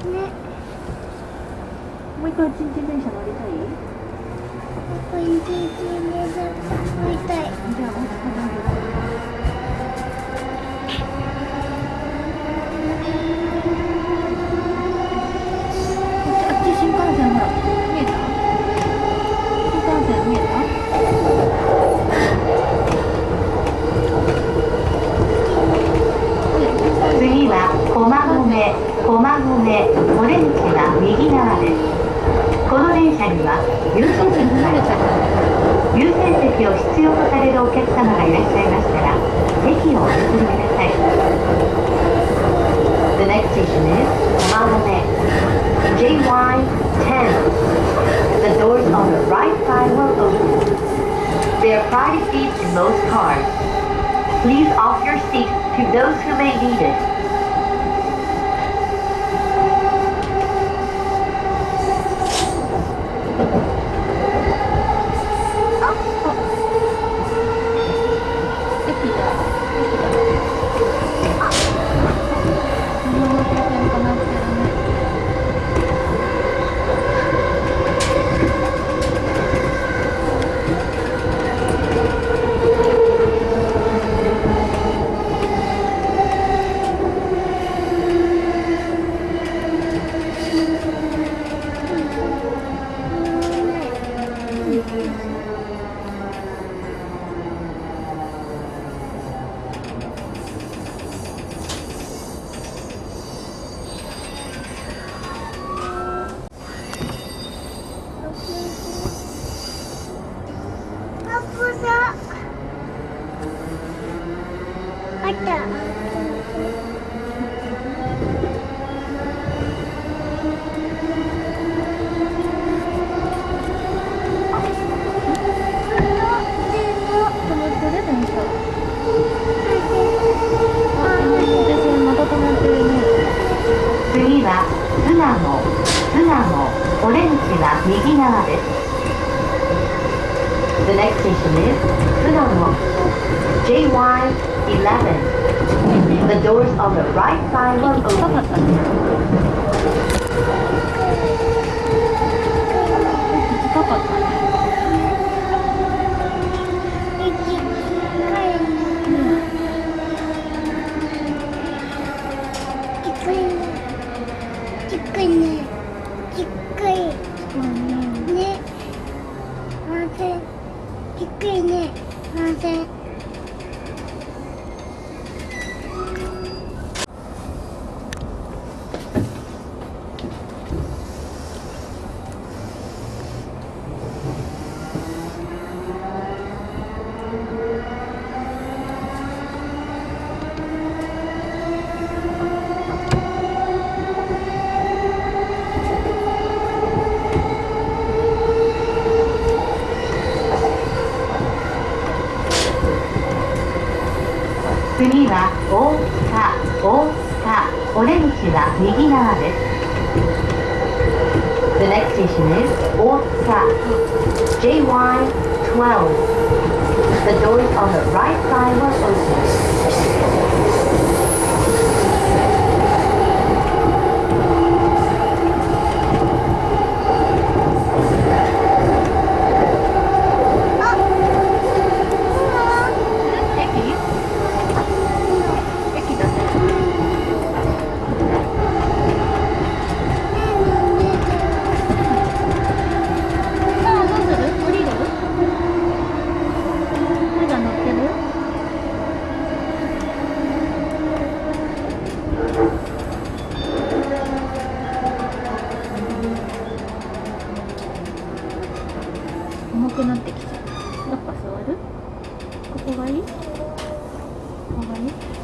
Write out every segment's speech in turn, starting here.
もう一回ちんちん電車乗りたい？これ一日寝ず乗りたい。じゃあもう一回乗る Priority seats in most cars. Please offer your seat to those who may need it. は右側です The next station is Funamo, JY11 The doors on the right side will open 次は大塚大塚オレンジは右側です。The next station is 大塚 JY12 The doors on the right side will open 重くなってきちゃうやっぱ座る？ここがいい？ここがいい？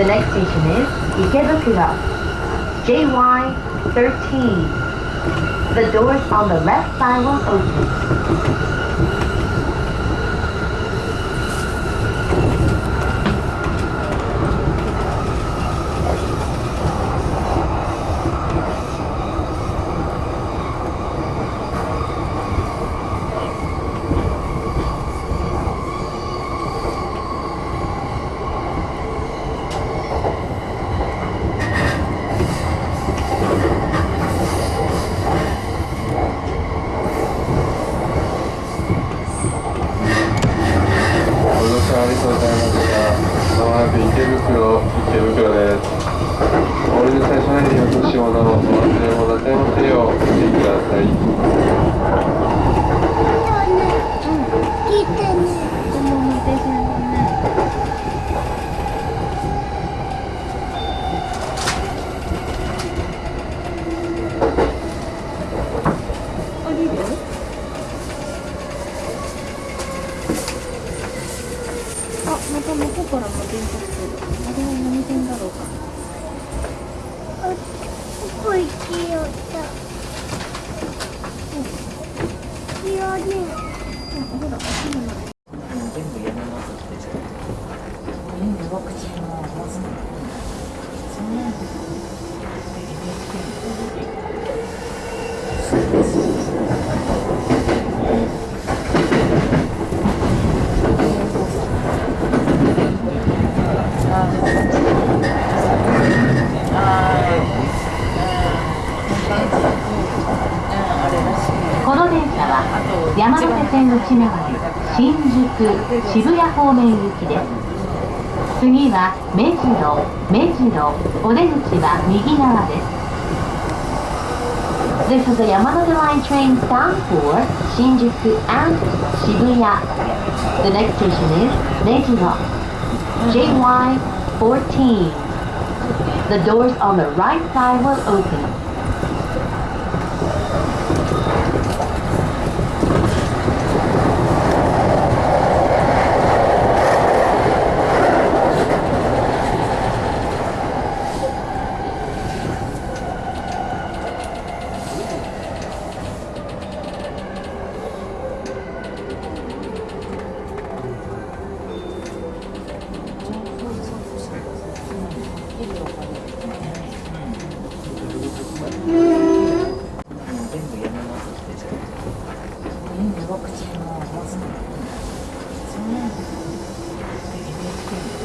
The next station is 池袋 JY13 The doors on the left side will open 線内回り新宿渋谷方面行きです次は目白目白お出口は右側です This is a Yamanote Line train bound for Shinjuku and Shibuya. The next station is Mejiro. JY14. The doors on the right side will open. 全部やめますってじゃあ全部ワクチンもまずそんなんで NHK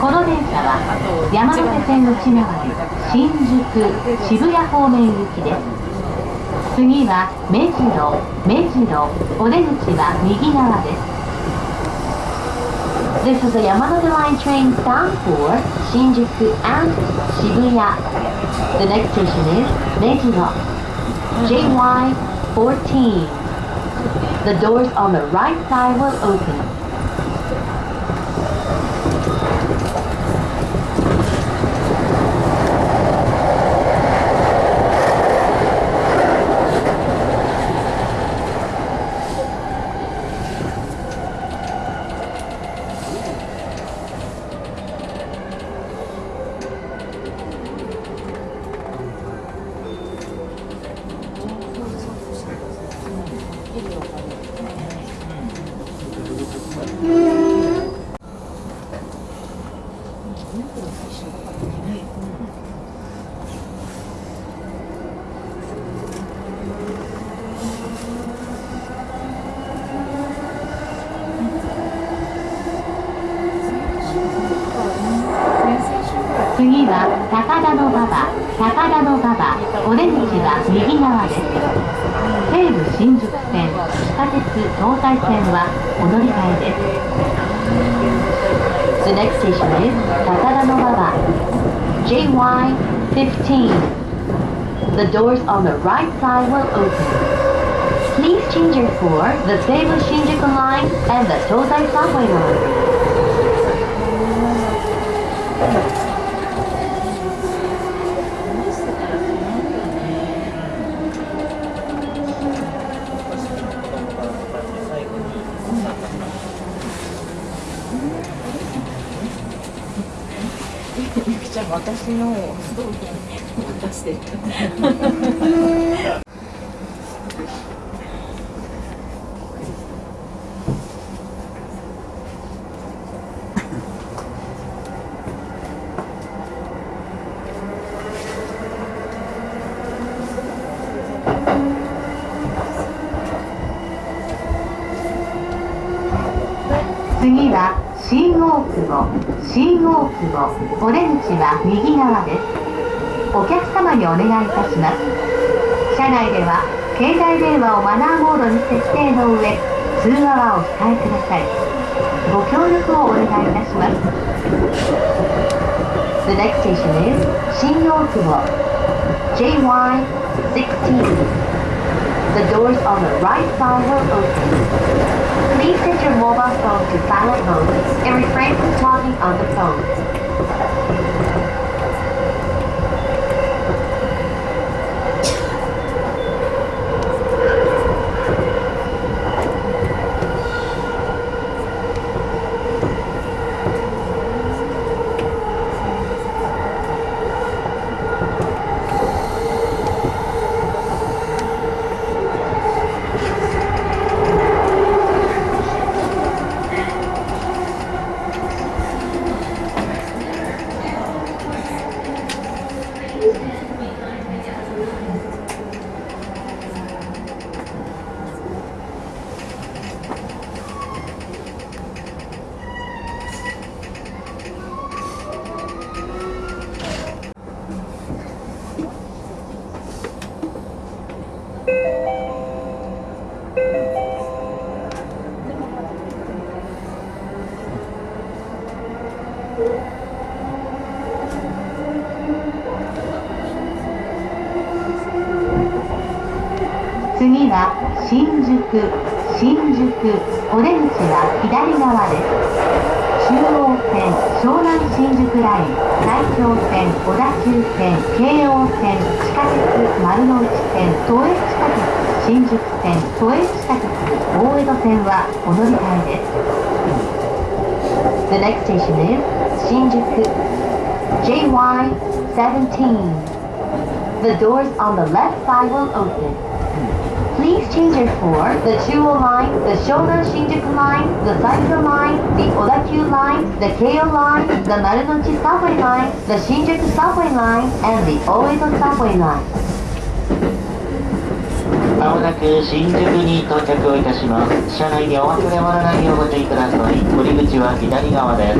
この電車は山手線内回り新宿渋谷方面行きです次は目白目白お出口は右側です This is a Yamanote Line train bound for Shinjuku and Shibuya. The next station is Mejiro. JY14. The doors on the right side will open. 次は高田馬場。高田馬場。お出口は右側です。西武新宿線。地下鉄東西線はお乗り換えです。JY15 the doors on the right side will open. Please change your for the Seibu Shinjuku line and the Tozai subway line. 私のを出して次は新大久保新大久保お出口は右側ですお客様にお願いいたします車内では携帯電話をマナーモードに設定の上通話はお控えくださいご協力をお願いいたします The next station is 新大久保 JY16 The doors on the right side will open Please set your mobile phone to silent mode and refrain from talking on the phone.「次は新宿新宿お出口は左側です」中央線湘南新宿ライン埼京線小田急線京王線地下鉄丸の内線都営地下鉄新宿線都営地下鉄大江戸線はお乗り換えです。The next station is 新宿 JY17 The doors on the left side will open. Please change it for the Chuo line, the Shonan Shinjuku line, the Saito line, the Odakyu line, the Keio line, the Marunouchi subway line, the Shinjuku subway line, and the Oedo subway line. まもなく新宿に到着をいたします。車内にお忘れ物ないようご注意ください。降り口は左側です。